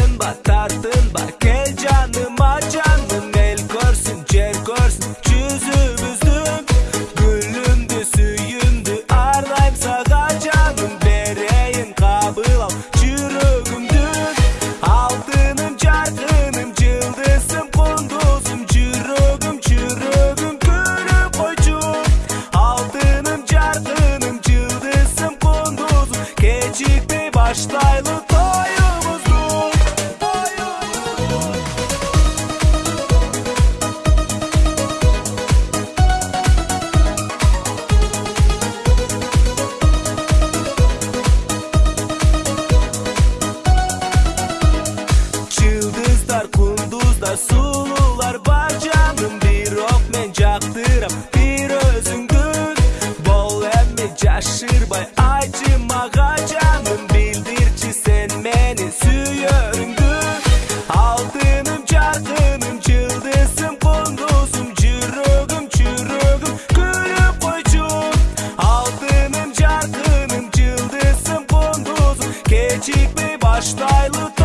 Tartınma tartınma gel canıma canım El görsün cer görsün çözümüzdüm Gülümdü süyümdü ardayım sağa canım Bereyin kabıl al çürüğümdür Altınım çarkınım cıldızım kunduzum. Çürüğüm çürüğüm kürü koçum Altınım çarkınım cıldızım kunduzum. Gecikti başlaylı kunduzlar, sulular var canım Bir ok men jaktıram, bir özüngün. Bol emmi caşırbay, acımağa canım Bildirçi sen meni süyörüngün. Altınım, çarkınım, çıldızım, kunduzum Cürüğüm, çürüğüm, gülüp koycum Altınım, çarkınım, çıldızım, kunduzum. Gecikme başlaylı